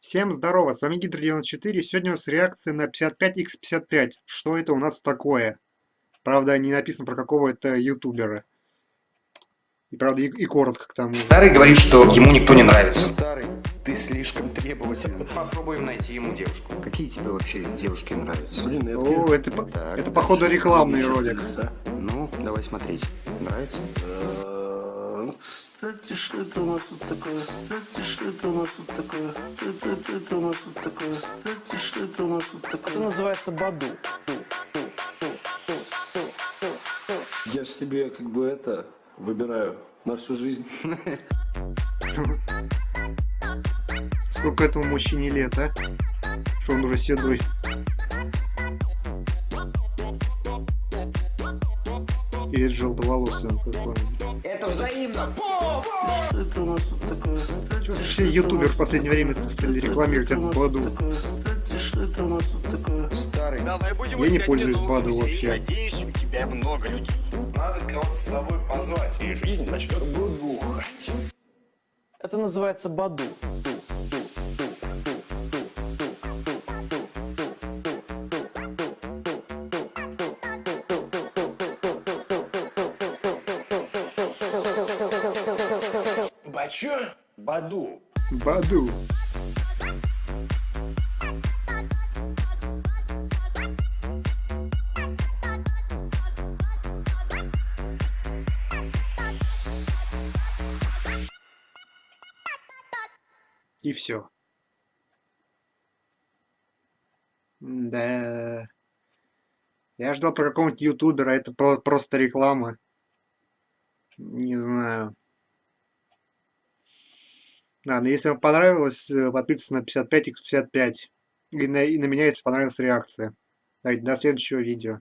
Всем здорово, с вами Гидр94. Сегодня у нас реакция на 55x55. Что это у нас такое? Правда, не написано про какого это ютубера. И правда, и, и коротко к тому. Старый говорит, что ему никто не нравится. Старый, ты слишком требовательный. Попробуем найти ему девушку. Какие тебе вообще девушки нравятся? Блин, это... О, это, Так, это походу рекламный ролик. Ну, давай смотреть. Нравится? Э, Кстати, что это у нас тут такое? Кстати, что это у нас тут такое? Это, это, это у нас тут такое? Кстати, что это у нас тут Это такое? называется Баду. Я же себе как бы это выбираю на всю жизнь. Сколько этому мужчине лет, а? Что он уже седой. Желтоволосый он какой. Это взаимно. Что это у нас тут такое? Что Все ютуберы в последнее время стали рекламировать Это у этот нас тут Баду. такое? Кстати, что это у нас тут такое? Старый. Давай будем Я не пользуюсь новых вообще. Надеюсь, у тебя много людей. Надо кого-то с собой позвать, и жизнь начнет бухать. Это называется Баду. Бачо? Баду. Баду. И все. Да. Я ждал про какого-нибудь ютубера, это про- просто реклама. Не знаю. Ладно, если вам понравилось, э, подписывайтесь на 55 x 55. И на, и на меня, если понравилась реакция. Давайте, до следующего видео.